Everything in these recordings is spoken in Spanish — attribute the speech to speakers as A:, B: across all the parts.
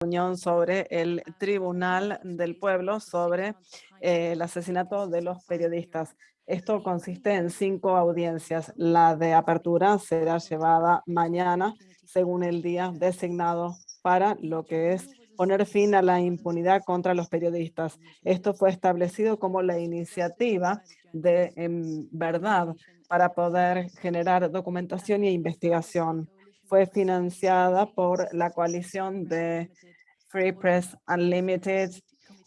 A: reunión sobre el Tribunal del Pueblo sobre eh, el asesinato de los periodistas. Esto consiste en cinco audiencias. La de apertura será llevada mañana, según el día designado para lo que es poner fin a la impunidad contra los periodistas. Esto fue establecido como la iniciativa de verdad para poder generar documentación e investigación. Fue financiada por la coalición de Free Press Unlimited,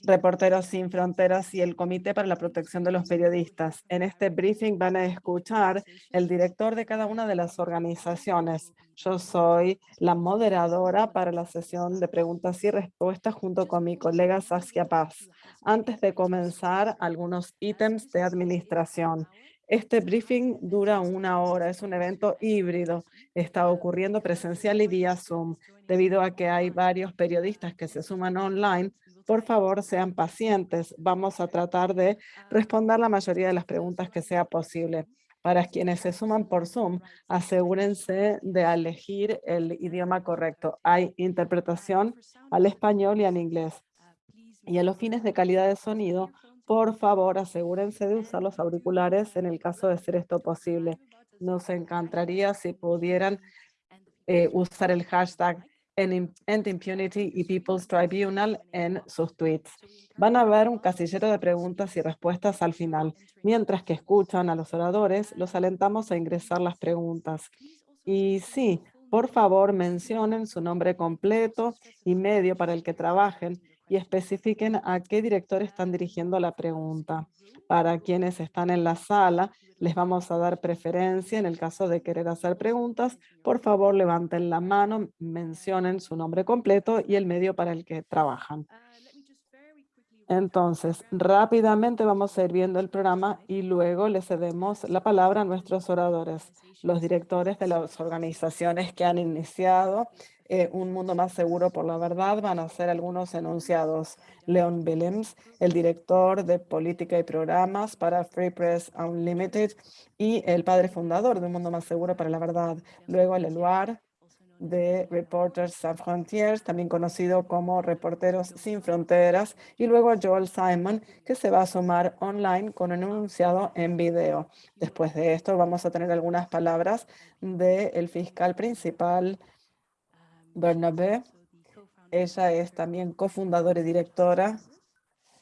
A: Reporteros Sin Fronteras y el Comité para la Protección de los Periodistas. En este briefing van a escuchar el director de cada una de las organizaciones. Yo soy la moderadora para la sesión de preguntas y respuestas junto con mi colega Saskia Paz. Antes de comenzar, algunos ítems de administración. Este briefing dura una hora, es un evento híbrido, está ocurriendo presencial y vía Zoom. Debido a que hay varios periodistas que se suman online, por favor sean pacientes. Vamos a tratar de responder la mayoría de las preguntas que sea posible. Para quienes se suman por Zoom, asegúrense de elegir el idioma correcto. Hay interpretación al español y al inglés. Y a los fines de calidad de sonido, por favor, asegúrense de usar los auriculares en el caso de ser esto posible. Nos encantaría si pudieran eh, usar el hashtag End Impunity People's Tribunal en sus tweets. Van a ver un casillero de preguntas y respuestas al final. Mientras que escuchan a los oradores, los alentamos a ingresar las preguntas. Y sí, por favor, mencionen su nombre completo y medio para el que trabajen y especifiquen a qué director están dirigiendo la pregunta. Para quienes están en la sala, les vamos a dar preferencia en el caso de querer hacer preguntas. Por favor, levanten la mano, mencionen su nombre completo y el medio para el que trabajan. Entonces, rápidamente vamos a el programa y luego le cedemos la palabra a nuestros oradores, los directores de las organizaciones que han iniciado eh, un mundo más seguro por la verdad van a ser algunos enunciados. Leon Willems, el director de política y programas para Free Press Unlimited y el padre fundador de Un Mundo Más Seguro para la Verdad. Luego el Eluar de Reporters Sans Frontiers, también conocido como Reporteros Sin Fronteras, y luego Joel Simon, que se va a sumar online con un enunciado en video. Después de esto vamos a tener algunas palabras del fiscal principal Bernabé. Ella es también cofundadora y directora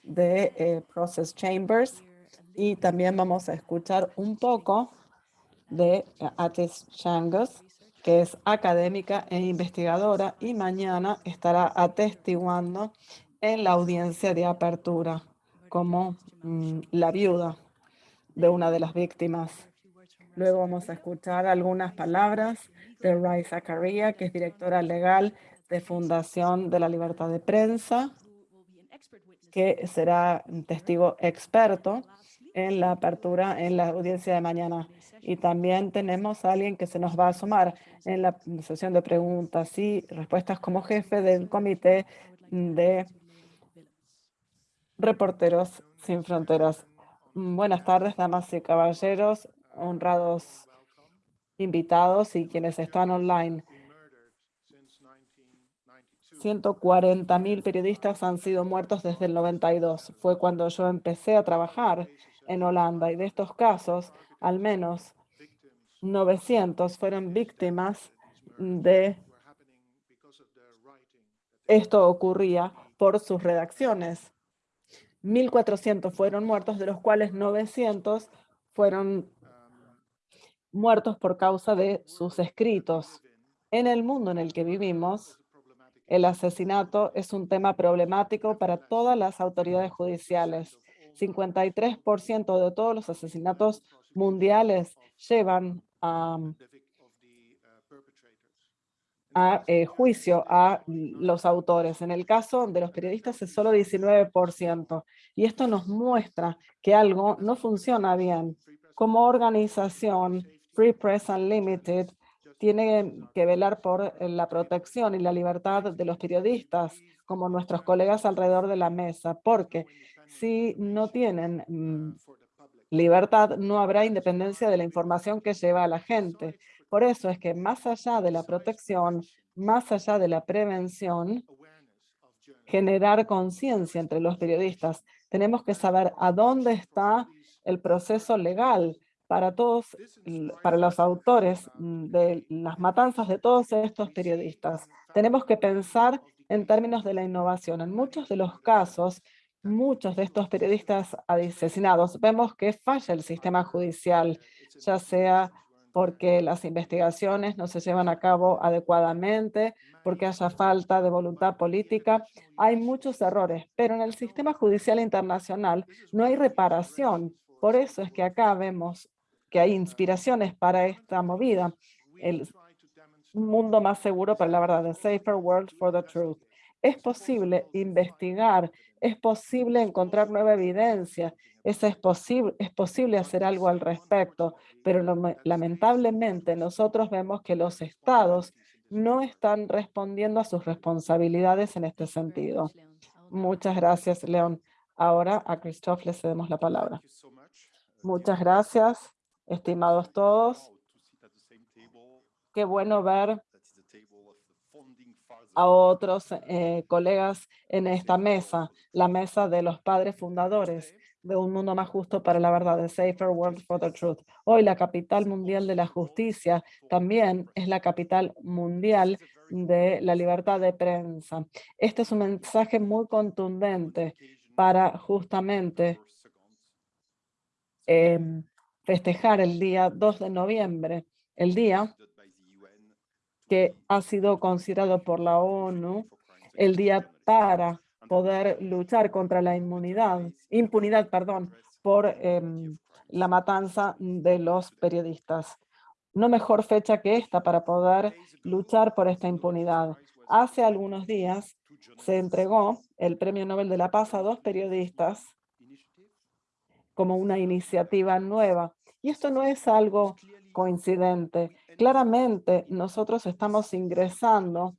A: de eh, Process Chambers y también vamos a escuchar un poco de Atis Changos, que es académica e investigadora y mañana estará atestiguando en la audiencia de apertura como mm, la viuda de una de las víctimas. Luego vamos a escuchar algunas palabras de Rai Zakaria, que es directora legal de Fundación de la Libertad de Prensa, que será testigo experto en la apertura en la audiencia de mañana. Y también tenemos a alguien que se nos va a sumar en la sesión de preguntas y respuestas como jefe del Comité de Reporteros Sin Fronteras. Buenas tardes, damas y caballeros honrados invitados y quienes están online. 140 mil periodistas han sido muertos desde el 92. Fue cuando yo empecé a trabajar en Holanda y de estos casos, al menos 900 fueron víctimas de esto ocurría por sus redacciones. 1.400 fueron muertos, de los cuales 900 fueron muertos por causa de sus escritos. En el mundo en el que vivimos, el asesinato es un tema problemático para todas las autoridades judiciales. 53% de todos los asesinatos mundiales llevan a, eh, juicio a los autores. En el caso de los periodistas es solo 19%. Y esto nos muestra que algo no funciona bien. Como organización, Free Press Unlimited tiene que velar por eh, la protección y la libertad de los periodistas, como nuestros colegas alrededor de la mesa, porque si no tienen mm, libertad, no habrá independencia de la información que lleva a la gente. Por eso es que más allá de la protección, más allá de la prevención, generar conciencia entre los periodistas. Tenemos que saber a dónde está el proceso legal para todos, para los autores de las matanzas de todos estos periodistas. Tenemos que pensar en términos de la innovación. En muchos de los casos, muchos de estos periodistas asesinados, vemos que falla el sistema judicial, ya sea porque las investigaciones no se llevan a cabo adecuadamente, porque haya falta de voluntad política. Hay muchos errores, pero en el sistema judicial internacional no hay reparación. Por eso es que acá vemos que hay inspiraciones para esta movida. El mundo más seguro para la verdad, the safer world for the truth. Es posible investigar, es posible encontrar nueva evidencia, es, es, posible, es posible hacer algo al respecto, pero lamentablemente nosotros vemos que los estados no están respondiendo a sus responsabilidades en este sentido. Muchas gracias, León. Ahora a Christoph le cedemos la palabra. Muchas gracias, estimados todos. Qué bueno ver a otros eh, colegas en esta mesa, la mesa de los padres fundadores de un mundo más justo para la verdad, de Safer World for the Truth. Hoy la capital mundial de la justicia también es la capital mundial de la libertad de prensa. Este es un mensaje muy contundente para justamente em, festejar el día 2 de noviembre, el día que ha sido considerado por la ONU el día para poder luchar contra la inmunidad, impunidad perdón, por em, la matanza de los periodistas. No mejor fecha que esta para poder luchar por esta impunidad. Hace algunos días se entregó el Premio Nobel de la Paz a dos periodistas como una iniciativa nueva. Y esto no es algo coincidente. Claramente nosotros estamos ingresando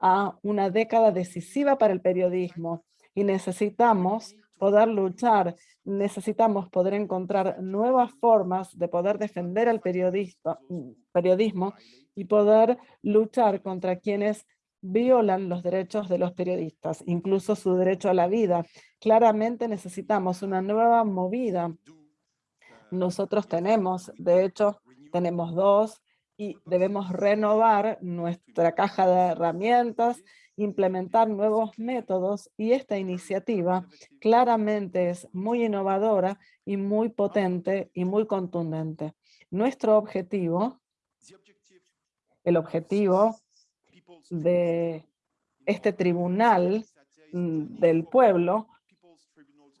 A: a una década decisiva para el periodismo y necesitamos poder luchar, necesitamos poder encontrar nuevas formas de poder defender al periodista, periodismo y poder luchar contra quienes violan los derechos de los periodistas, incluso su derecho a la vida. Claramente necesitamos una nueva movida. Nosotros tenemos, de hecho, tenemos dos y debemos renovar nuestra caja de herramientas, implementar nuevos métodos y esta iniciativa claramente es muy innovadora y muy potente y muy contundente. Nuestro objetivo, el objetivo de este tribunal mm, del pueblo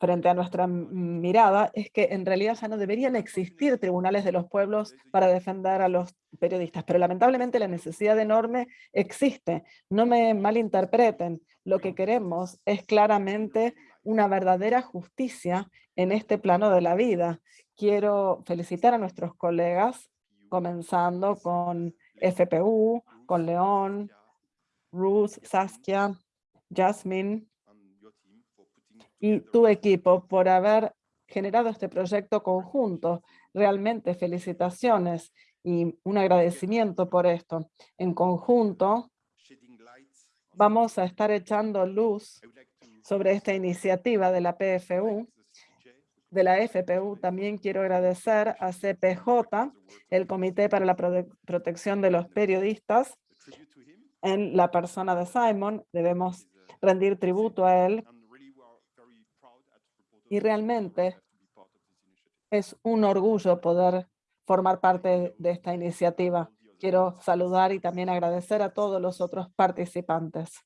A: frente a nuestra mirada es que en realidad ya no deberían existir tribunales de los pueblos para defender a los periodistas, pero lamentablemente la necesidad enorme existe. No me malinterpreten, lo que queremos es claramente una verdadera justicia en este plano de la vida. Quiero felicitar a nuestros colegas, comenzando con FPU, con León, Ruth, Saskia, Jasmine, y tu equipo por haber generado este proyecto conjunto. Realmente felicitaciones y un agradecimiento por esto. En conjunto, vamos a estar echando luz sobre esta iniciativa de la PFU, de la FPU. También quiero agradecer a CPJ, el Comité para la Protección de los Periodistas, en la persona de Simon. Debemos rendir tributo a él y realmente es un orgullo poder formar parte de esta iniciativa. Quiero saludar y también agradecer a todos los otros participantes.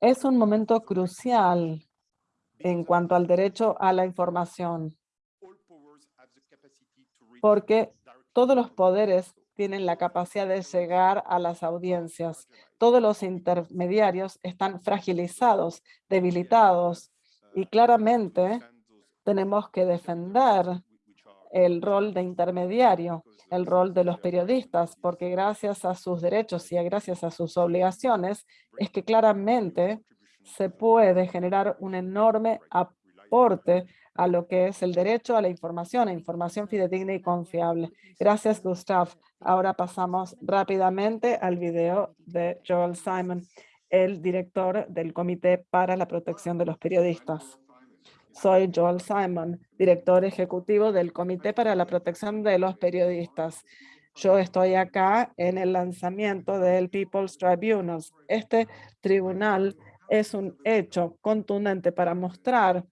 A: Es un momento crucial en cuanto al derecho a la información, porque todos los poderes tienen la capacidad de llegar a las audiencias. Todos los intermediarios están fragilizados, debilitados, y claramente tenemos que defender el rol de intermediario, el rol de los periodistas, porque gracias a sus derechos y gracias a sus obligaciones es que claramente se puede generar un enorme aporte a lo que es el derecho a la información, a información fidedigna y confiable. Gracias, Gustav. Ahora pasamos rápidamente al video de Joel Simon. El director del Comité para la Protección de los Periodistas. Soy Joel Simon, director ejecutivo del Comité para la Protección de los Periodistas. Yo estoy acá en el lanzamiento del People's Tribunals. Este tribunal es un hecho contundente para mostrar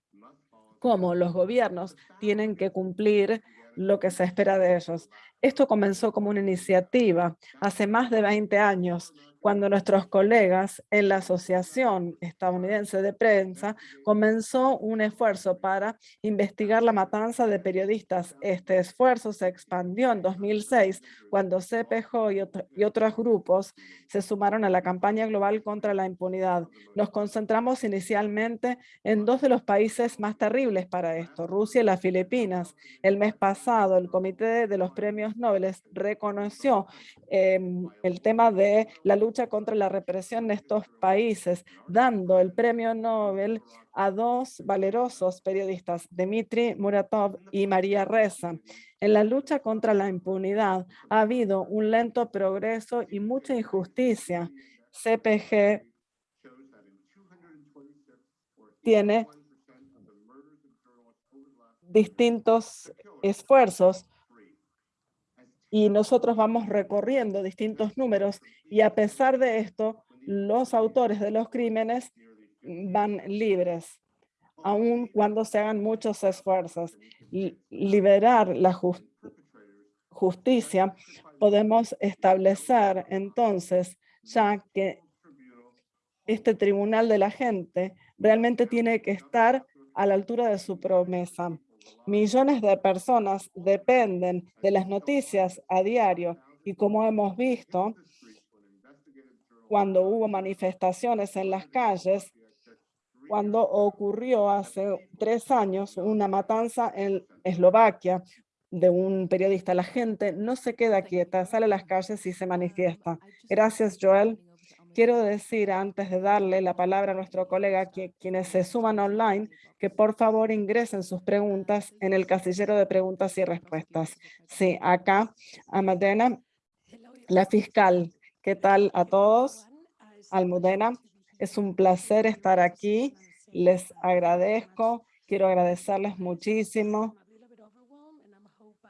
A: cómo los gobiernos tienen que cumplir lo que se espera de ellos. Esto comenzó como una iniciativa hace más de 20 años cuando nuestros colegas en la Asociación Estadounidense de Prensa comenzó un esfuerzo para investigar la matanza de periodistas. Este esfuerzo se expandió en 2006 cuando CPJ y, y otros grupos se sumaron a la campaña global contra la impunidad. Nos concentramos inicialmente en dos de los países más terribles para esto, Rusia y las Filipinas. El mes pasado, el Comité de los Premios Nobel reconoció em, el tema de la lucha contra la represión en estos países, dando el premio Nobel a dos valerosos periodistas, Dmitry Muratov y María Reza. En la lucha contra la impunidad ha habido un lento progreso y mucha injusticia. CPG tiene distintos esfuerzos y nosotros vamos recorriendo distintos números y a pesar de esto, los autores de los crímenes van libres, aun cuando se hagan muchos esfuerzos. Liberar la justicia, podemos establecer entonces ya que este tribunal de la gente realmente tiene que estar a la altura de su promesa. Millones de personas dependen de las noticias a diario y como hemos visto, cuando hubo manifestaciones en las calles, cuando ocurrió hace tres años una matanza en Eslovaquia de un periodista. La gente no se queda quieta, sale a las calles y se manifiesta. Gracias, Joel. Quiero decir, antes de darle la palabra a nuestro colega, que quienes se suman online, que por favor ingresen sus preguntas en el casillero de preguntas y respuestas. Sí, acá, Amadena, la fiscal. ¿Qué tal a todos? Almudena, es un placer estar aquí. Les agradezco. Quiero agradecerles muchísimo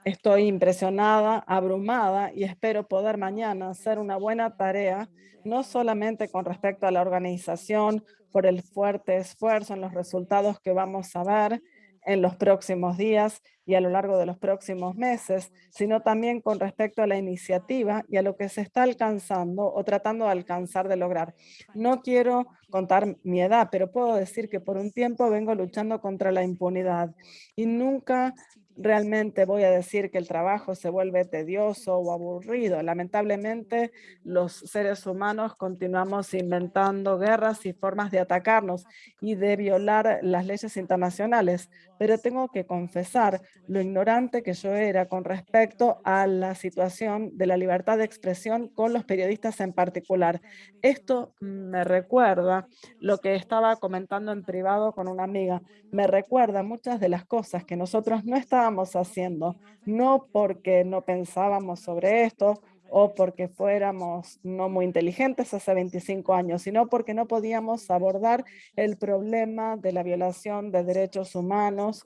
A: Estoy impresionada, abrumada y espero poder mañana hacer una buena tarea, no solamente con respecto a la organización, por el fuerte esfuerzo en los resultados que vamos a ver en los próximos días y a lo largo de los próximos meses, sino también con respecto a la iniciativa y a lo que se está alcanzando o tratando de alcanzar de lograr. No quiero contar mi edad, pero puedo decir que por un tiempo vengo luchando contra la impunidad y nunca realmente voy a decir que el trabajo se vuelve tedioso o aburrido. Lamentablemente, los seres humanos continuamos inventando guerras y formas de atacarnos y de violar las leyes internacionales. Pero tengo que confesar lo ignorante que yo era con respecto a la situación de la libertad de expresión con los periodistas en particular. Esto me recuerda lo que estaba comentando en privado con una amiga. Me recuerda muchas de las cosas que nosotros no estábamos haciendo, no porque no pensábamos sobre esto o porque fuéramos no muy inteligentes hace 25 años, sino porque no podíamos abordar el problema de la violación de derechos humanos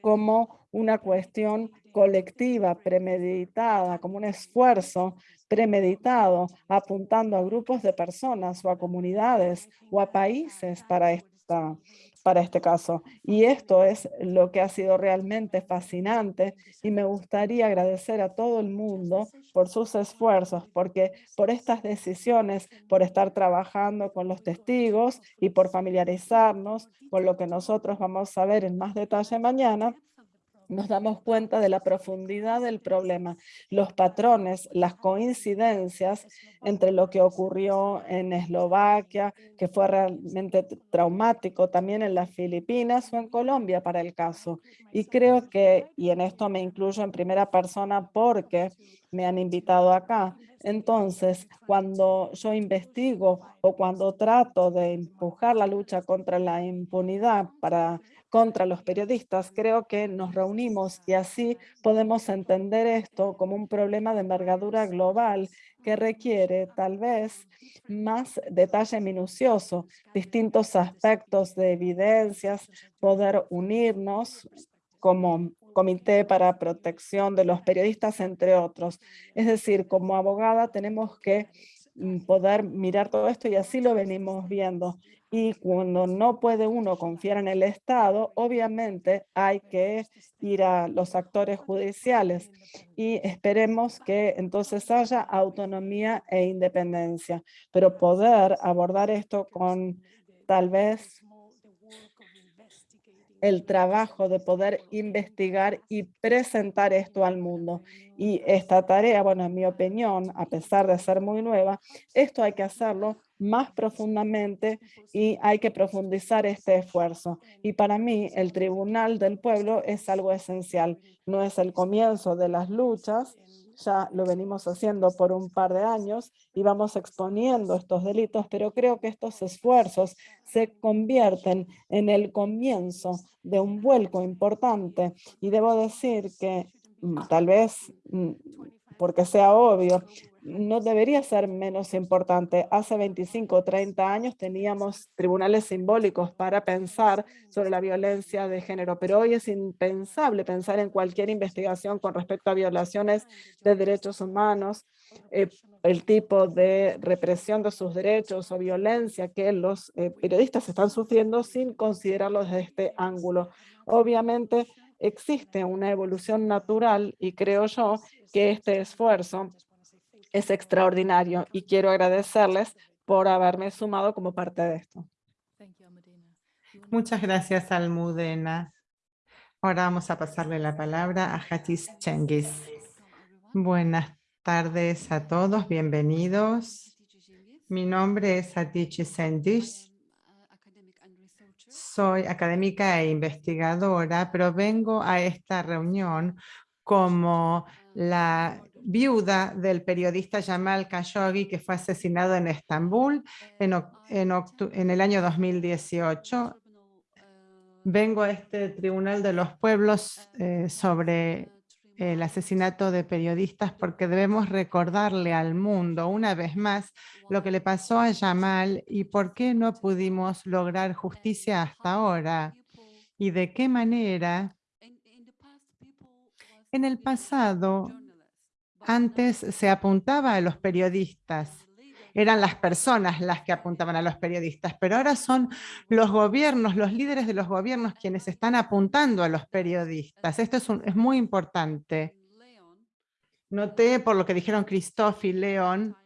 A: como una cuestión colectiva, premeditada, como un esfuerzo premeditado, apuntando a grupos de personas o a comunidades o a países para para este caso. Y esto es lo que ha sido realmente fascinante y me gustaría agradecer a todo el mundo por sus esfuerzos, porque por estas decisiones, por estar trabajando con los testigos y por familiarizarnos con lo que nosotros vamos a ver en más detalle mañana, nos damos cuenta de la profundidad del problema, los patrones, las coincidencias entre lo que ocurrió en Eslovaquia, que fue realmente traumático, también en las Filipinas o en Colombia para el caso. Y creo que, y en esto me incluyo en primera persona porque me han invitado acá, Entonces, cuando yo investigo o cuando trato de empujar la lucha contra la impunidad para contra los periodistas, creo que nos reunimos y así podemos entender esto como un problema de envergadura global que requiere tal vez más detalle minucioso, distintos aspectos de evidencias, poder unirnos como Comité para Protección de los Periodistas, entre otros. Es decir, como abogada tenemos que mm, poder mirar todo esto y así lo venimos viendo. Y cuando no puede uno confiar en el Estado, obviamente hay que ir a los actores judiciales y esperemos que entonces haya autonomía e independencia. Pero poder abordar esto con tal vez el trabajo de poder investigar y presentar esto al mundo. Y esta tarea, bueno, en mi opinión, a pesar de ser muy nueva, esto hay que hacerlo más profundamente y hay que profundizar este esfuerzo. Y para mí, el Tribunal del Pueblo es algo esencial. No es el comienzo de las luchas, ya lo venimos haciendo por un par de años y vamos exponiendo estos delitos, pero creo que estos esfuerzos se convierten en el comienzo de un vuelco importante. Y debo decir que mm, tal vez mm, porque sea obvio, no debería ser menos importante. Hace 25 o 30 años teníamos tribunales simbólicos para pensar sobre la violencia de género, pero hoy es impensable pensar en cualquier investigación con respecto a violaciones de derechos humanos, eh, el tipo de represión de sus derechos o violencia que los eh, periodistas están sufriendo sin considerarlo desde este ángulo. Obviamente existe una evolución natural y creo yo que este esfuerzo es extraordinario y quiero agradecerles por haberme sumado como parte de esto.
B: Muchas gracias, Almudena. Ahora vamos a pasarle la palabra a Hatis Chengis. Buenas tardes a todos, bienvenidos. Mi nombre es Hatice Chengis. Soy académica e investigadora, pero vengo a esta reunión como la viuda del periodista Jamal Khashoggi que fue asesinado en Estambul en, el año 2018. Vengo a este Tribunal de los Pueblos eh, sobre el asesinato de periodistas porque debemos recordarle al mundo una vez más lo que le pasó a Jamal y por qué no pudimos lograr justicia hasta ahora y de qué manera en el pasado, antes se apuntaba a los periodistas, eran las personas las que apuntaban a los periodistas, pero ahora son los gobiernos, los líderes de los gobiernos quienes están apuntando a los periodistas. Esto es, es muy importante. Noté por lo que dijeron Christophe y León,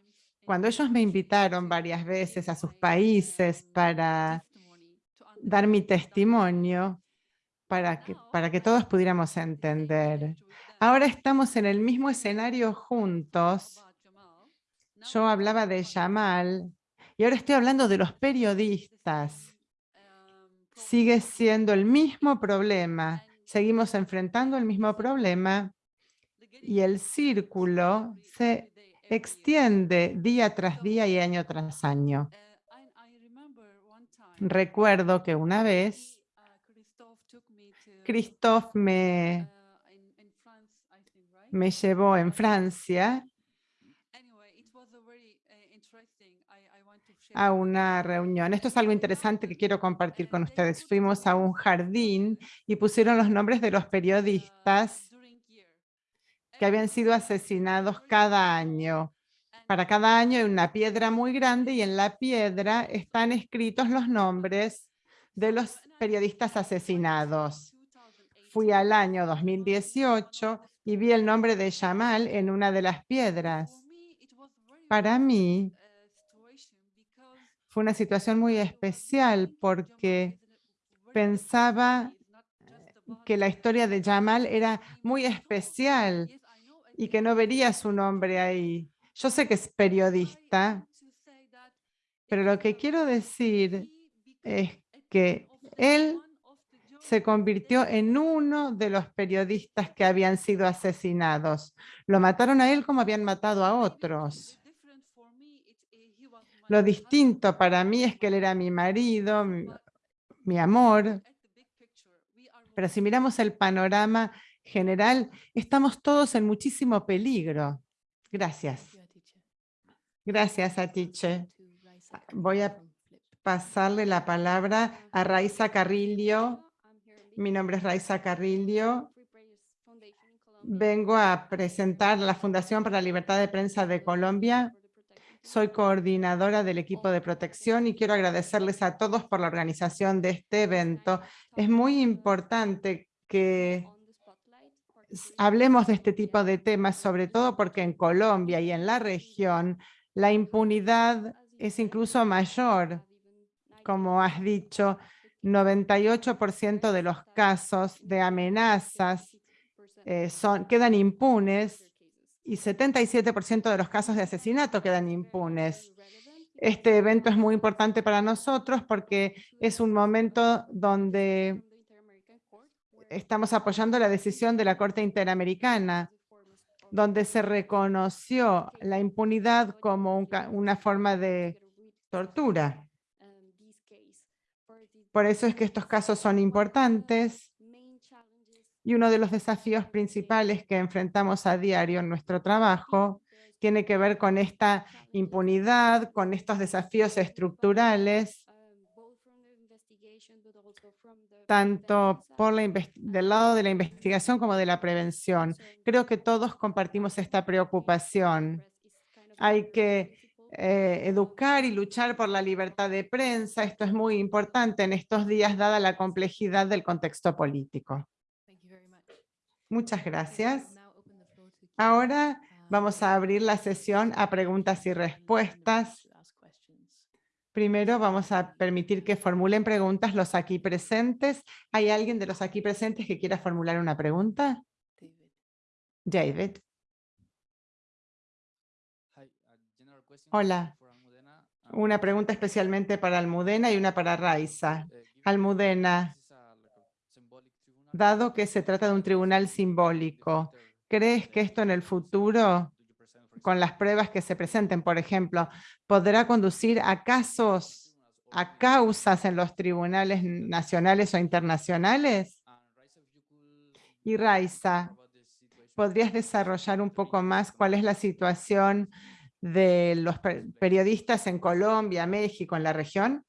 B: cuando ellos me invitaron varias veces a sus países para dar mi testimonio, para que, para que todos pudiéramos entender. Ahora estamos en el mismo escenario juntos. Yo hablaba de Jamal y ahora estoy hablando de los periodistas. Sigue siendo el mismo problema. Seguimos enfrentando el mismo problema y el círculo se extiende día tras día y año tras año. Recuerdo que una vez Christophe me, me llevó en Francia a una reunión. Esto es algo interesante que quiero compartir con ustedes. Fuimos a un jardín y pusieron los nombres de los periodistas que habían sido asesinados cada año. Para cada año hay una piedra muy grande y en la piedra están escritos los nombres de los periodistas asesinados fui al año 2018 y vi el nombre de Jamal en una de las piedras. Para mí fue una situación muy especial porque pensaba que la historia de Jamal era muy especial y que no vería su nombre ahí. Yo sé que es periodista, pero lo que quiero decir es que él se convirtió en uno de los periodistas que habían sido asesinados. Lo mataron a él como habían matado a otros. Lo distinto para mí es que él era mi marido, mi, amor. Pero si miramos el panorama general, estamos todos en muchísimo peligro. Gracias. Gracias, Atiche. Voy a pasarle la palabra a Raiza Carrillo. Mi nombre es Raiza Carrillo. Vengo a presentar la Fundación para la Libertad de Prensa de Colombia. Soy coordinadora del equipo de protección y quiero agradecerles a todos por la organización de este evento. Es muy importante que hablemos de este tipo de temas, sobre todo porque en Colombia y en la región la impunidad es incluso mayor. Como has dicho, 98% de los casos de amenazas eh, son, quedan impunes y 77% de los casos de asesinato quedan impunes. Este evento es muy importante para nosotros porque es un momento donde estamos apoyando la decisión de la Corte Interamericana, donde se reconoció la impunidad como una forma de tortura. Por eso es que estos casos son importantes y uno de los desafíos principales que enfrentamos a diario en nuestro trabajo tiene que ver con esta impunidad, con estos desafíos estructurales tanto por la del lado de la investigación como de la prevención. Creo que todos compartimos esta preocupación. Hay que eh, educar y luchar por la libertad de prensa. Esto es muy importante en estos días, dada la complejidad del contexto político. Muchas gracias. Ahora vamos a abrir la sesión a preguntas y respuestas. Primero vamos a permitir que formulen preguntas los aquí presentes. ¿Hay alguien de los aquí presentes que quiera formular una pregunta? David. Hola. Una pregunta especialmente para Almudena y una para Raiza. Almudena, dado que se trata de un tribunal simbólico, ¿crees que esto en el futuro con las pruebas que se presenten, por ejemplo, podrá conducir a casos, a causas en los tribunales nacionales o internacionales? Y Raiza, ¿podrías desarrollar un poco más cuál es la situación de los periodistas en Colombia, México, en la región?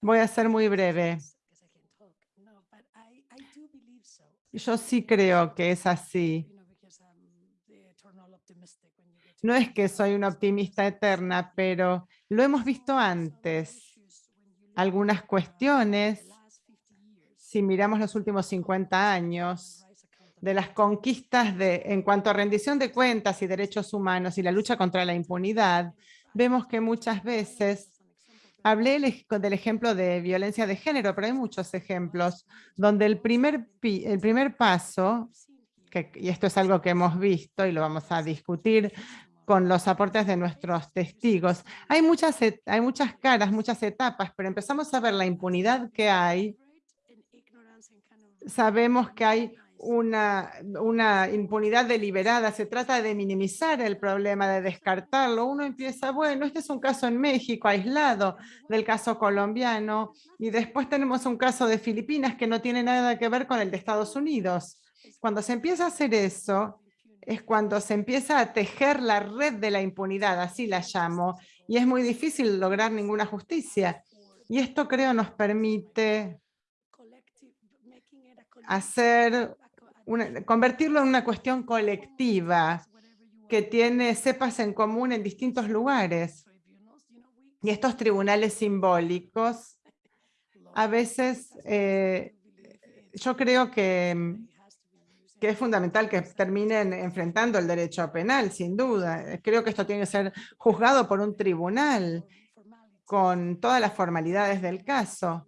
B: Voy a ser muy breve. Yo sí creo que es así. No es que soy una optimista eterna, pero lo hemos visto antes. Algunas cuestiones, si miramos los últimos 50 años, de las conquistas de, en cuanto a rendición de cuentas y derechos humanos y la lucha contra la impunidad, vemos que muchas veces, hablé del ejemplo de violencia de género, pero hay muchos ejemplos, donde el primer, el primer paso, y esto es algo que hemos visto y lo vamos a discutir con los aportes de nuestros testigos. Hay muchas, hay muchas caras, muchas etapas, pero empezamos a ver la impunidad que hay. Sabemos que hay una, impunidad deliberada, se trata de minimizar el problema, de descartarlo. Uno empieza, bueno, este es un caso en México aislado del caso colombiano y después tenemos un caso de Filipinas que no tiene nada que ver con el de Estados Unidos. Cuando se empieza a hacer eso, es cuando se empieza a tejer la red de la impunidad, así la llamo, y es muy difícil lograr ninguna justicia. Y esto creo nos permite hacer convertirlo en una cuestión colectiva que tiene cepas en común en distintos lugares. Y estos tribunales simbólicos, a veces eh, yo creo que que es fundamental que terminen enfrentando el derecho penal, sin duda. Creo que esto tiene que ser juzgado por un tribunal con todas las formalidades del caso.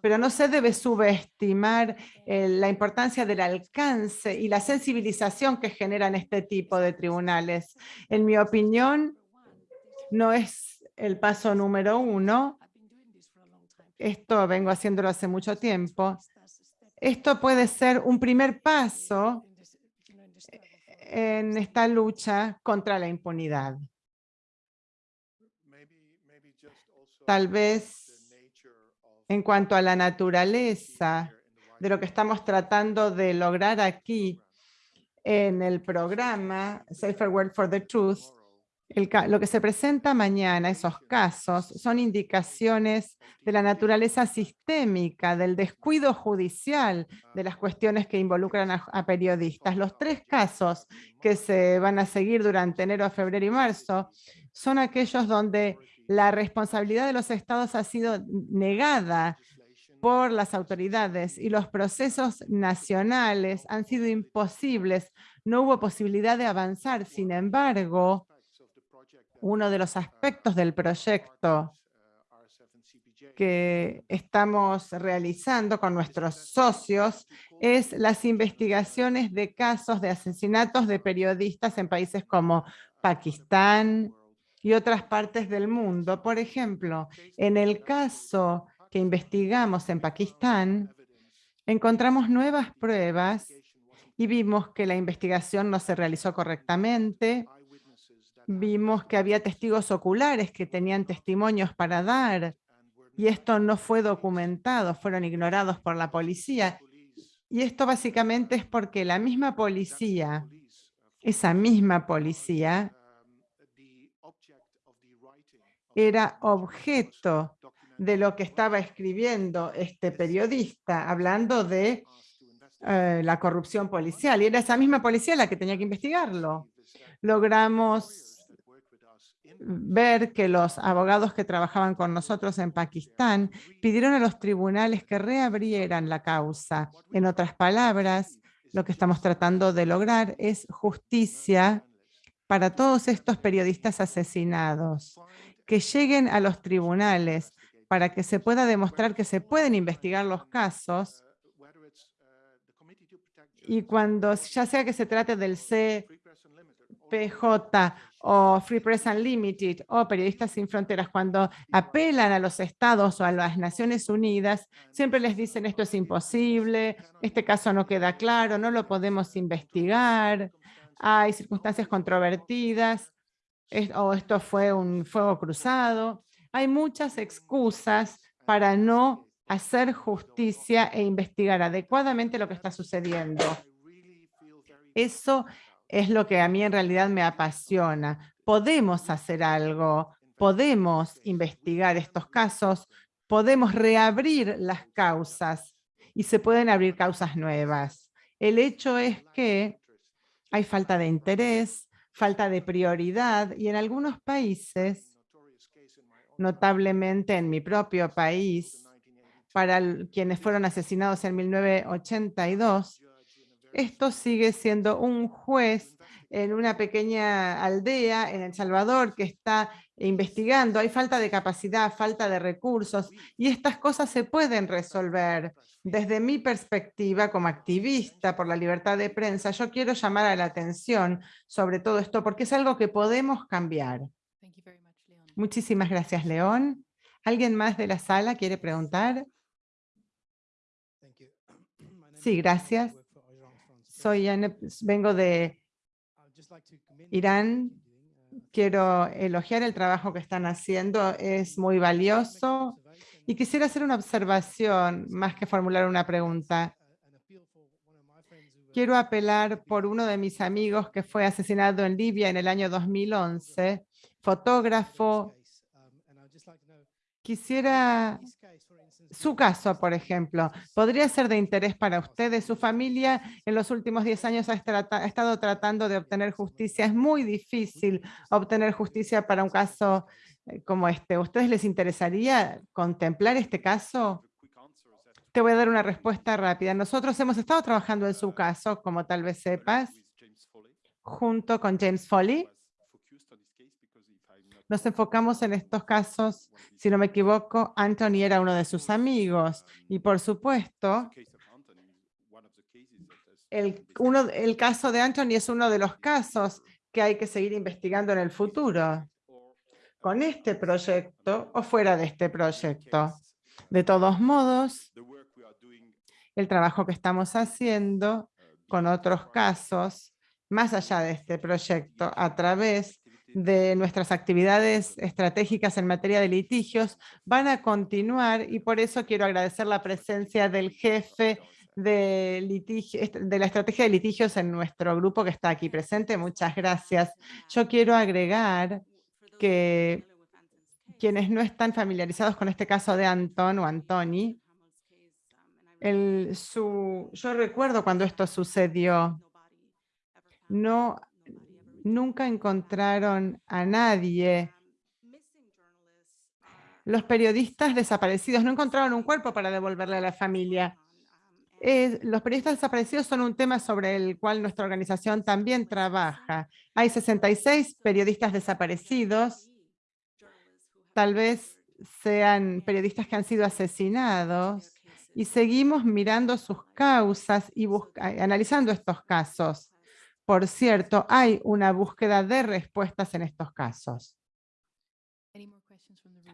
B: Pero no se debe subestimar eh, la importancia del alcance y la sensibilización que generan este tipo de tribunales. En mi opinión, no es el paso número uno. Esto vengo haciéndolo hace mucho tiempo esto puede ser un primer paso en esta lucha contra la impunidad. tal vez en cuanto a la naturaleza de lo que estamos tratando de lograr aquí en el programa Safer World for the Truth, lo que se presenta mañana, esos casos, son indicaciones de la naturaleza sistémica, del descuido judicial, de las cuestiones que involucran a, periodistas. Los tres casos que se van a seguir durante enero, febrero y marzo son aquellos donde la responsabilidad de los estados ha sido negada por las autoridades y los procesos nacionales han sido imposibles. No hubo posibilidad de avanzar. Sin embargo, uno de los aspectos del proyecto que estamos realizando con nuestros socios es las investigaciones de casos de asesinatos de periodistas en países como Pakistán y otras partes del mundo. Por ejemplo, en el caso que investigamos en Pakistán, encontramos nuevas pruebas y vimos que la investigación no se realizó correctamente, vimos que había testigos oculares que tenían testimonios para dar y esto no fue documentado, fueron ignorados por la policía. Y esto básicamente es porque la misma policía, esa misma policía, era objeto de lo que estaba escribiendo este periodista, hablando de eh, la corrupción policial. Y era esa misma policía la que tenía que investigarlo. Logramos ver que los abogados que trabajaban con nosotros en Pakistán pidieron a los tribunales que reabrieran la causa. En otras palabras, lo que estamos tratando de lograr es justicia para todos estos periodistas asesinados, que lleguen a los tribunales para que se pueda demostrar que se pueden investigar los casos y cuando ya sea que se trate del CPJ o Free Press Unlimited o Periodistas Sin Fronteras, cuando apelan a los estados o a las Naciones Unidas, siempre les dicen esto es imposible, este caso no queda claro, no lo podemos investigar, hay circunstancias controvertidas, o esto fue un fuego cruzado. Hay muchas excusas para no hacer justicia e investigar adecuadamente lo que está sucediendo. Eso es lo que a mí en realidad me apasiona. Podemos hacer algo, podemos investigar estos casos, podemos reabrir las causas y se pueden abrir causas nuevas. El hecho es que hay falta de interés, falta de prioridad y en algunos países, notablemente en mi propio país, para quienes fueron asesinados en 1982, esto sigue siendo un juez en una pequeña aldea en El Salvador que está investigando. Hay falta de capacidad, falta de recursos y estas cosas se pueden resolver. Desde mi perspectiva como activista por la libertad de prensa, yo quiero llamar a la atención sobre todo esto porque es algo que podemos cambiar. Muchísimas gracias, León. ¿Alguien más de la sala quiere preguntar? Sí, gracias soy vengo de Irán. Quiero elogiar el trabajo que están haciendo, es muy valioso. Y quisiera hacer una observación más que formular una pregunta. Quiero apelar por uno de mis amigos que fue asesinado en Libia en el año 2011, fotógrafo. Quisiera su caso, por ejemplo, podría ser de interés para ustedes. Su familia en los últimos 10 años ha, estado tratando de obtener justicia. Es muy difícil obtener justicia para un caso eh, como este. ¿A ustedes les interesaría contemplar este caso? Te voy a dar una respuesta rápida. Nosotros hemos estado trabajando en su caso, como tal vez sepas, junto con James Foley nos enfocamos en estos casos, si no me equivoco, Anthony era uno de sus amigos y por supuesto, el, uno, el caso de Anthony es uno de los casos que hay que seguir investigando en el futuro, con este proyecto o fuera de este proyecto. De todos modos, el trabajo que estamos haciendo con otros casos, más allá de este proyecto, a través de nuestras actividades estratégicas en materia de litigios van a continuar y por eso quiero agradecer la presencia del jefe de, litigio, de la estrategia de litigios en nuestro grupo que está aquí presente. Muchas gracias. Yo quiero agregar que quienes no están familiarizados con este caso de Anton o Antoni, el, su, yo recuerdo cuando esto sucedió, no, nunca encontraron a nadie. Los periodistas desaparecidos no encontraron un cuerpo para devolverle a la familia los periodistas desaparecidos son un tema sobre el cual nuestra organización también trabaja. Hay 66 periodistas desaparecidos, tal vez sean periodistas que han sido asesinados, y seguimos mirando sus causas y analizando estos casos. Por cierto, hay una búsqueda de respuestas en estos casos.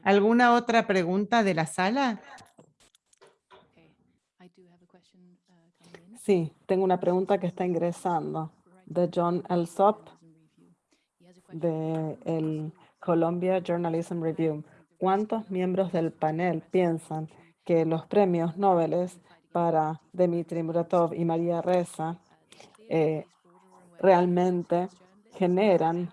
B: ¿Alguna otra pregunta de la sala?
A: Sí, tengo una pregunta que está ingresando de John Elsop de el Columbia Journalism Review. ¿Cuántos miembros del panel piensan que los premios Nobel para Dmitry Muratov y María Reza eh, realmente generan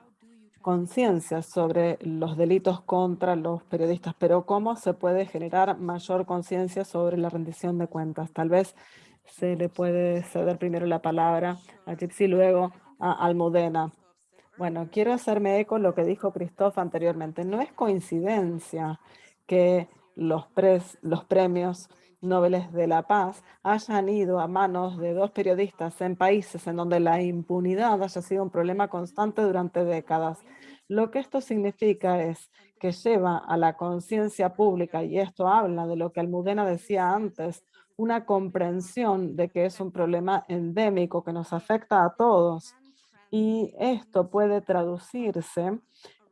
A: conciencia sobre los delitos contra los periodistas, pero ¿cómo se puede generar mayor conciencia sobre la rendición de cuentas? Tal vez se le puede ceder primero la palabra a Gypsy, luego a Almudena. Bueno, quiero hacerme eco lo que dijo Christoph anteriormente. No es coincidencia que los premios Nobel de la Paz hayan ido a manos de dos periodistas en países en donde la impunidad haya sido un problema constante durante décadas. Lo que esto significa es que lleva a la conciencia pública, y esto habla de lo que Almudena decía antes, una comprensión de que es un problema endémico que nos afecta a todos. Y esto puede traducirse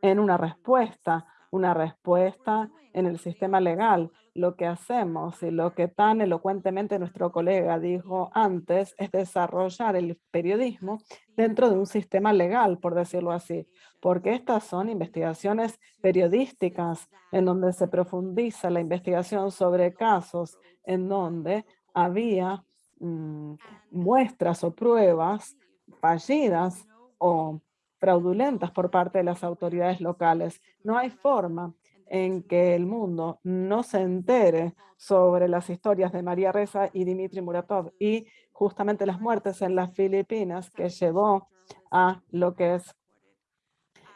A: en una respuesta, una respuesta en el sistema legal. Lo que hacemos y lo que tan elocuentemente nuestro colega dijo antes es desarrollar el periodismo dentro de un sistema legal, por decirlo así, porque estas son investigaciones periodísticas en donde se profundiza la investigación sobre casos en donde había mm, muestras o pruebas fallidas o fraudulentas por parte de las autoridades locales. No hay forma en que el mundo no se entere sobre las historias de María Reza y Dimitri Muratov y justamente las muertes en las Filipinas que llevó a lo que es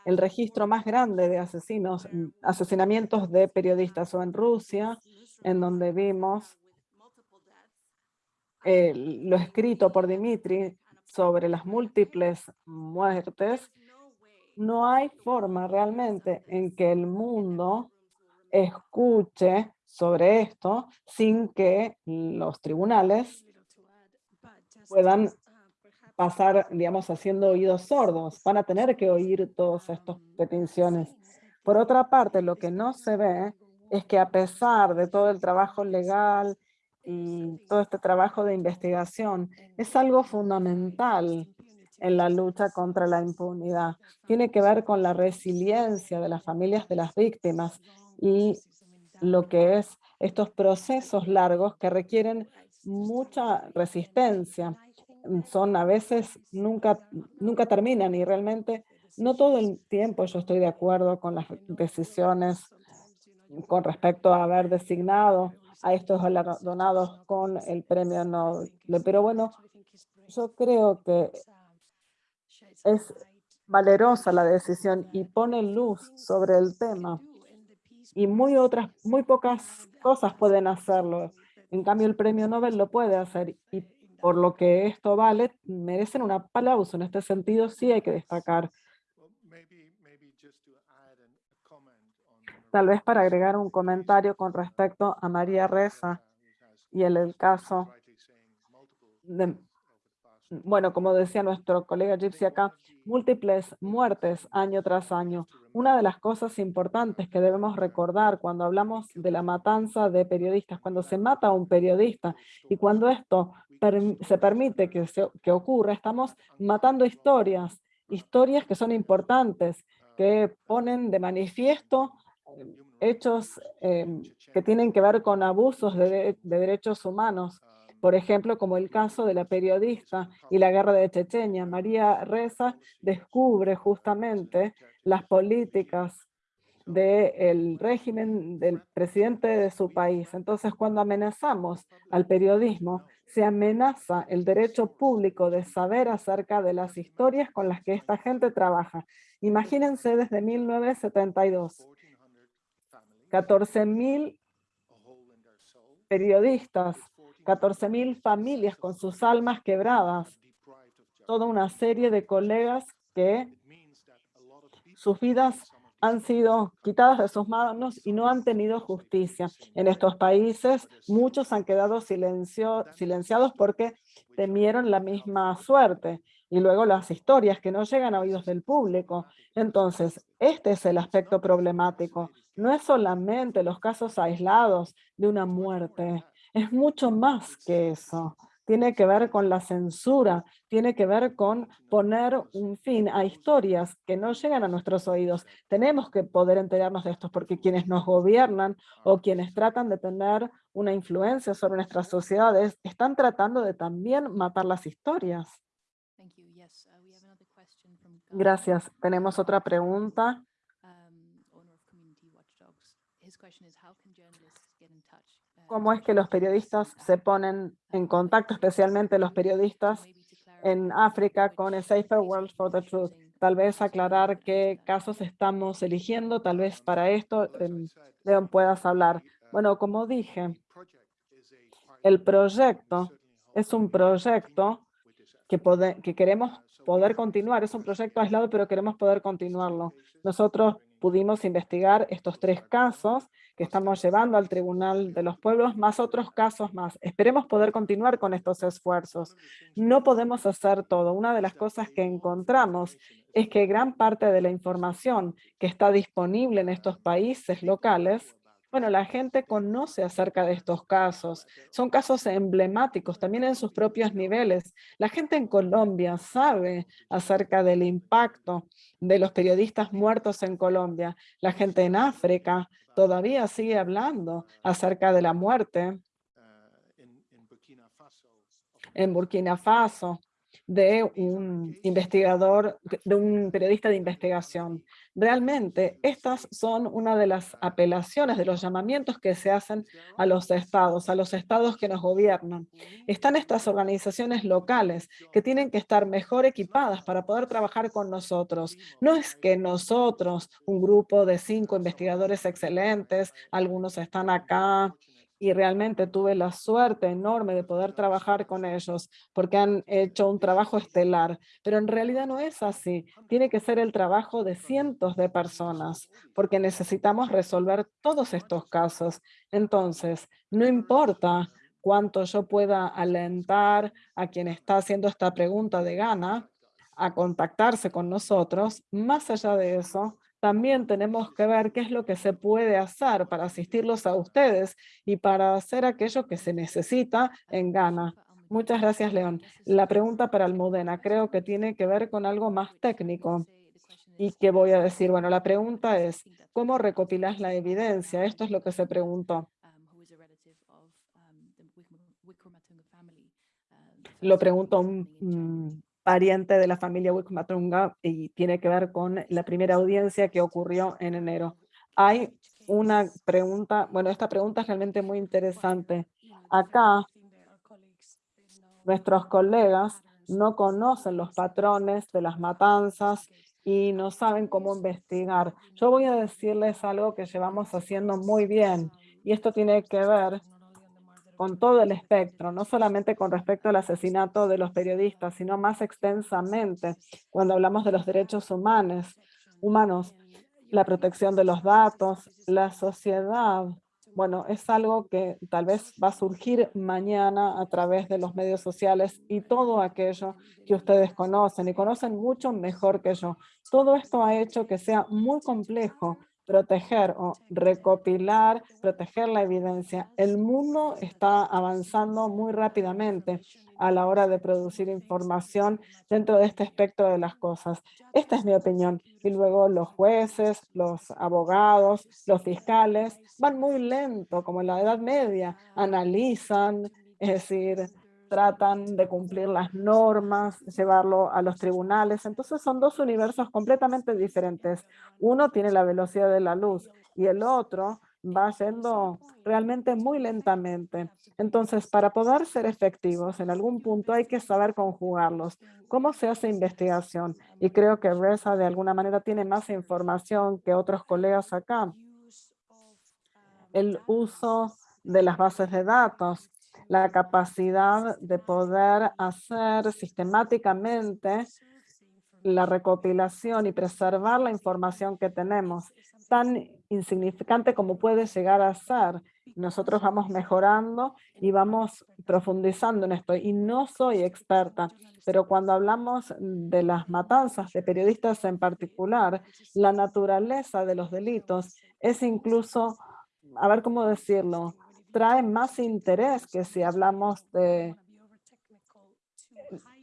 A: el registro más grande de asesinos, asesinamientos de periodistas o en Rusia, en donde vimos eh, lo escrito por Dimitri sobre las múltiples muertes, no hay forma realmente en que el mundo escuche sobre esto sin que los tribunales puedan pasar, digamos, haciendo oídos sordos. Van a tener que oír todas estas peticiones. Por otra parte, lo que no se ve es que a pesar de todo el trabajo legal y todo este trabajo de investigación es algo fundamental en la lucha contra la impunidad. Tiene que ver con la resiliencia de las familias de las víctimas y lo que es estos procesos largos que requieren mucha resistencia. Son a veces, nunca, nunca terminan y realmente no todo el tiempo yo estoy de acuerdo con las decisiones con respecto a haber designado a estos galardonados con el premio Nobel. Pero bueno, yo creo que es valerosa la decisión y pone luz sobre el tema. Y muy, otras, muy pocas cosas pueden hacerlo. En cambio, el premio Nobel lo puede hacer. Y por lo que esto vale, merecen un aplauso. En este sentido, sí hay que destacar Tal vez para agregar un comentario con respecto a María Reza y el, caso de, bueno, como decía nuestro colega Gypsy acá, múltiples muertes año tras año. Una de las cosas importantes que debemos recordar cuando hablamos de la matanza de periodistas, cuando se mata a un periodista y cuando esto se permite que, que ocurra, estamos matando historias, historias que son importantes, que ponen de manifiesto eh, hechos em, que tienen que ver con abusos de, derechos humanos. Por ejemplo, como el caso de la periodista y la guerra de Chechenia. María Reza descubre justamente las políticas del régimen del presidente de su país. Entonces, cuando amenazamos al periodismo, se amenaza el derecho público de saber acerca de las historias con las que esta gente trabaja. Imagínense desde 1972, 14.000 periodistas, 14.000 familias con sus almas quebradas, toda una serie de colegas que sus vidas han sido quitadas de sus manos y no han tenido justicia. En estos países muchos han quedado silenciados porque temieron la misma suerte. Y luego las historias que no llegan a oídos del público. Entonces, este es el aspecto problemático. No es solamente los casos aislados de una muerte. Es mucho más que eso tiene que ver con la censura, tiene que ver con poner un fin a historias que no llegan a nuestros oídos. Tenemos que poder enterarnos de esto porque quienes nos gobiernan o quienes tratan de tener una influencia sobre nuestras sociedades están tratando de también matar las historias. Gracias. Tenemos otra pregunta. Cómo es que los periodistas se ponen en contacto, especialmente los periodistas en África con el Safer World for the Truth. Tal vez aclarar qué casos estamos eligiendo, tal vez para esto, em, Leon, puedas hablar. Bueno, como dije, el proyecto es un proyecto que, que queremos poder continuar. Es un proyecto aislado, pero queremos poder continuarlo. Nosotros pudimos investigar estos tres casos que estamos llevando al Tribunal de los Pueblos, más otros casos más. Esperemos poder continuar con estos esfuerzos. No podemos hacer todo. Una de las cosas que encontramos es que gran parte de la información que está disponible en estos países locales bueno, la gente conoce acerca de estos casos. Son casos emblemáticos también en sus propios niveles. La gente en Colombia sabe acerca del impacto de los periodistas muertos en Colombia. La gente en África todavía sigue hablando acerca de la muerte en Burkina Faso de un investigador, de un periodista de investigación. Realmente, estas son una de las apelaciones, de los llamamientos que se hacen a los estados, a los estados que nos gobiernan. Están estas organizaciones locales que tienen que estar mejor equipadas para poder trabajar con nosotros. No es que nosotros, un grupo de cinco investigadores excelentes, algunos están acá, y realmente tuve la suerte enorme de poder trabajar con ellos porque han hecho un trabajo estelar, pero en realidad no es así. Tiene que ser el trabajo de cientos de personas porque necesitamos resolver todos estos casos. Entonces, no importa cuánto yo pueda alentar a quien está haciendo esta pregunta de gana a contactarse con nosotros, más allá de eso, también tenemos que ver qué es lo que se puede hacer para asistirlos a ustedes y para hacer aquello que se necesita en Ghana. Muchas gracias, León. La pregunta para Almudena creo que tiene que ver con algo más técnico. ¿Y qué voy a decir? Bueno, la pregunta es, ¿cómo recopilas la evidencia? Esto es lo que se preguntó. Lo preguntó un pariente de la familia Wicmatunga y tiene que ver con la primera audiencia que ocurrió en enero. Hay una pregunta, bueno, esta pregunta es realmente muy interesante. Acá, nuestros colegas no conocen los patrones de las matanzas y no saben cómo investigar. Yo voy a decirles algo que llevamos haciendo muy bien y esto tiene que ver con todo el espectro, no solamente con respecto al asesinato de los periodistas, sino más extensamente cuando hablamos de los derechos humanos, humanos, la protección de los datos, la sociedad. Bueno, es algo que tal vez va a surgir mañana a través de los medios sociales y todo aquello que ustedes conocen y conocen mucho mejor que yo. Todo esto ha hecho que sea muy complejo proteger o recopilar, proteger la evidencia. El mundo está avanzando muy rápidamente a la hora de producir información dentro de este espectro de las cosas. Esta es mi opinión. Y luego los jueces, los abogados, los fiscales van muy lento, como en la Edad Media, analizan, es decir, tratan de cumplir las normas, llevarlo a los tribunales. Entonces son dos universos completamente diferentes. Uno tiene la velocidad de la luz y el otro va yendo realmente muy lentamente. Entonces, para poder ser efectivos, en algún punto hay que saber conjugarlos. ¿Cómo se hace investigación? Y creo que Reza de alguna manera tiene más información que otros colegas acá. El uso de las bases de datos la capacidad de poder hacer sistemáticamente la recopilación y preservar la información que tenemos, tan insignificante como puede llegar a ser. Nosotros vamos mejorando y vamos profundizando en esto. Y no soy experta, pero cuando hablamos de las matanzas de periodistas en particular, la naturaleza de los delitos es incluso, a ver cómo decirlo, trae más interés que si hablamos de...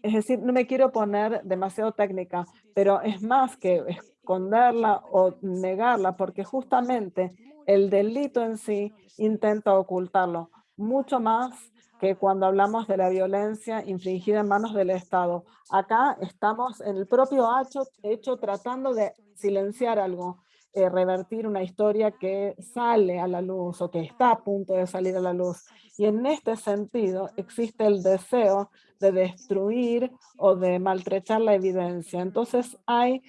A: Es decir, no me quiero poner demasiado técnica, pero es más que esconderla o negarla, porque justamente el delito en sí intenta ocultarlo, mucho más que cuando hablamos de la violencia infringida en manos del Estado. Acá estamos en el propio hecho, hecho tratando de silenciar algo. Eh, revertir una historia que sale a la luz o que está a punto de salir a la luz. Y en este sentido existe el deseo de destruir o de maltrechar la evidencia. Entonces hay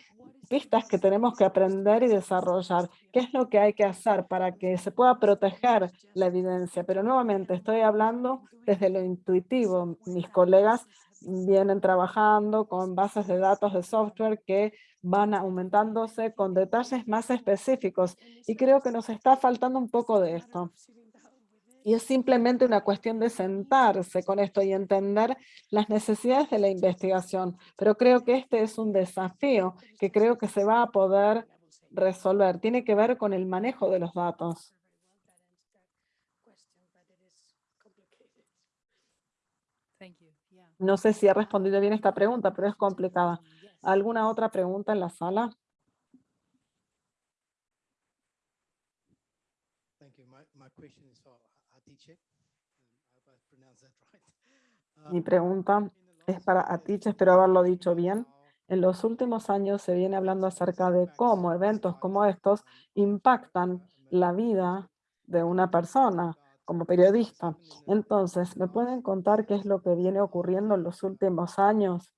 A: pistas que tenemos que aprender y desarrollar. ¿Qué es lo que hay que hacer para que se pueda proteger la evidencia? Pero nuevamente estoy hablando desde lo intuitivo. Mis colegas vienen trabajando con bases de datos de software que van aumentándose con detalles más específicos y creo que nos está faltando un poco de esto. Y es simplemente una cuestión de sentarse con esto y entender las necesidades de la investigación. Pero creo que este es un desafío que creo que se va a poder resolver. Tiene que ver con el manejo de los datos. No sé si he respondido bien esta pregunta, pero es complicada. ¿Alguna otra pregunta en la sala? Mi pregunta es para Atiche, espero haberlo dicho bien. En los últimos años se viene hablando acerca de cómo eventos como estos impactan la vida de una persona como periodista. Entonces, ¿me pueden contar qué es lo que viene ocurriendo en los últimos años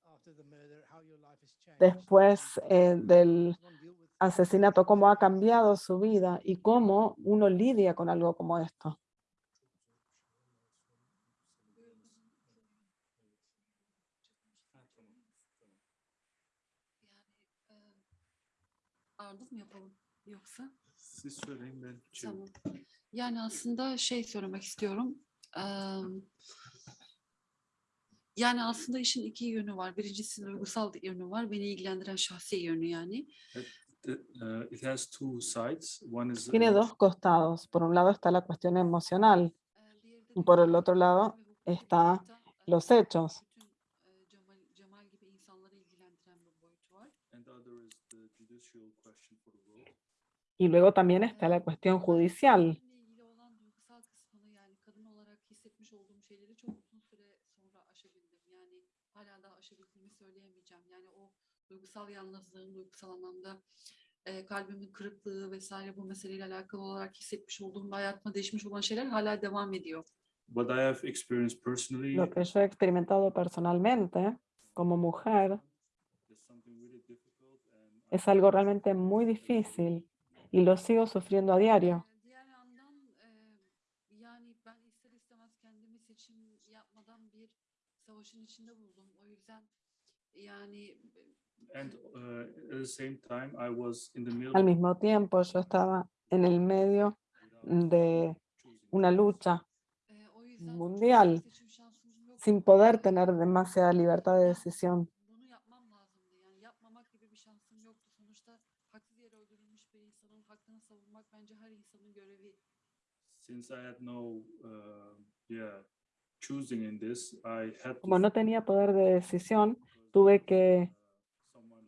A: después eh, del asesinato? ¿Cómo ha cambiado su vida y cómo uno lidia con algo como esto?
C: Yani aslında şey söylemek istiyorum. yani aslında işin iki yönü var. Birincisi duygusal yönü var. Beni ilgilendiren şahsi yönü yani.
A: Tiene dos costados. Por un lado está la cuestión emocional. Y por el otro lado está los hechos. Y luego también está la cuestión judicial. Duygusal yalnızlığın, duygusal anlamda e, kalbimin kırıklığı vesaire bu meseleyle alakalı olarak hissetmiş olduğum ve hayatıma değişmiş olan şeyler hala devam ediyor. What I have experienced personally, Lo que yo he experimentado personalmente como mujer es algo realmente muy difícil y lo sigo sufriendo a diario. Yandan e, yani kendimi seçim yapmadan bir savaşın içinde buldum. O yüzden yani al mismo tiempo yo estaba en el medio de una lucha mundial sin poder tener demasiada libertad de decisión.
D: since I had no, uh, yeah, choosing in this, I had to
A: Como no tenía poder de decisión, tuve que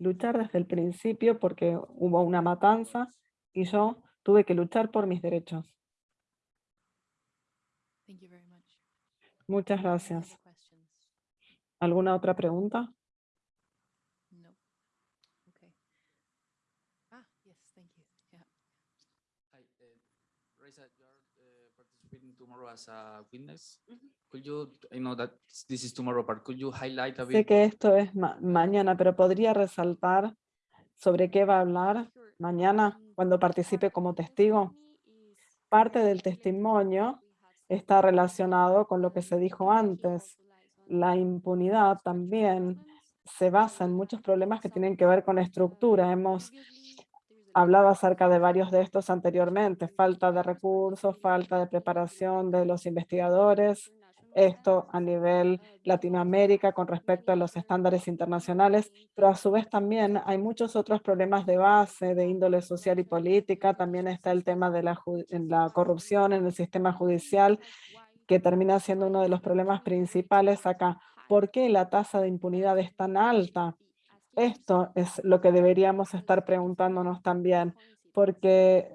A: luchar desde el principio porque hubo una matanza y yo tuve que luchar por mis derechos. Muchas gracias. ¿Alguna otra pregunta?
E: Tomorrow as a witness. Could you, I know that this is tomorrow, but could you highlight a
A: Sé
E: bit?
A: que esto es ma- mañana, pero podría resaltar sobre qué va a hablar mañana cuando participe como testigo. Parte del testimonio está relacionado con lo que se dijo antes. La impunidad también se basa en muchos problemas que tienen que ver con estructura. Hemos hablado acerca de varios de estos anteriormente. Falta de recursos, falta de preparación de los investigadores. Esto a nivel Latinoamérica con respecto a los estándares internacionales, pero a su vez también hay muchos otros problemas de base, de índole social y política. También está el tema de la, la corrupción en el sistema judicial, que termina siendo uno de los problemas principales acá. ¿Por qué la tasa de impunidad es tan alta? Esto es lo que deberíamos estar preguntándonos también, porque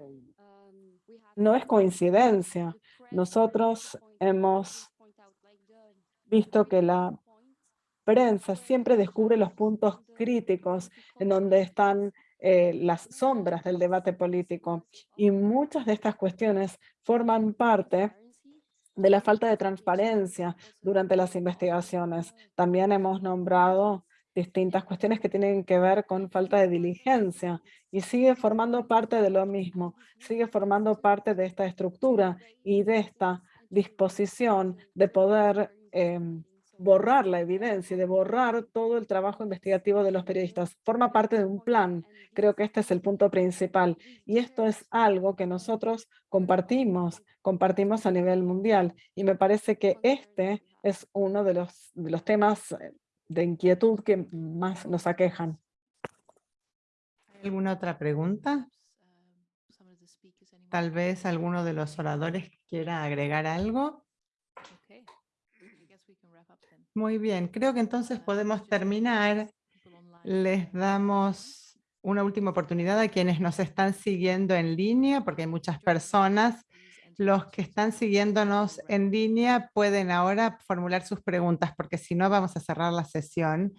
A: no es coincidencia. Nosotros hemos visto que la prensa siempre descubre los puntos críticos en donde están eh, las sombras del debate político. Y muchas de estas cuestiones forman parte de la falta de transparencia durante las investigaciones. También hemos nombrado distintas cuestiones que tienen que ver con falta de diligencia y sigue formando parte de lo mismo, sigue formando parte de esta estructura y de esta disposición de poder em, borrar la evidencia, de borrar todo el trabajo investigativo de los periodistas. Forma parte de un plan. Creo que este es el punto principal. Y esto es algo que nosotros compartimos, compartimos a nivel mundial. Y me parece que este es uno de los, de los temas eh, de inquietud que más nos aquejan.
B: ¿Hay ¿Alguna otra pregunta? Tal vez alguno de los oradores quiera agregar algo. Muy bien, creo que entonces podemos terminar. Les damos una última oportunidad a quienes nos están siguiendo en línea, porque hay muchas personas. Los que están siguiéndonos en línea pueden ahora formular sus preguntas, porque si no vamos a cerrar la sesión.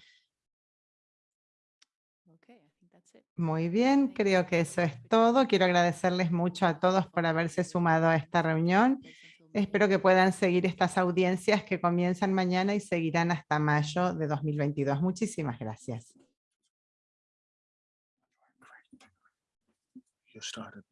B: Muy bien, creo que eso es todo. Quiero agradecerles mucho a todos por haberse sumado a esta reunión. Espero que puedan seguir estas audiencias que comienzan mañana y seguirán hasta mayo de 2022. Muchísimas gracias.
F: You started.